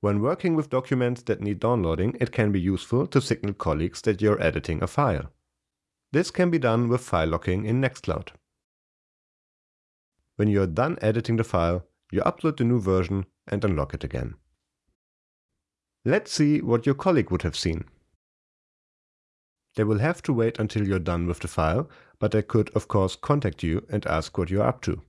When working with documents that need downloading, it can be useful to signal colleagues that you're editing a file. This can be done with file locking in Nextcloud. When you're done editing the file, you upload the new version and unlock it again. Let's see what your colleague would have seen. They will have to wait until you're done with the file, but they could of course contact you and ask what you're up to.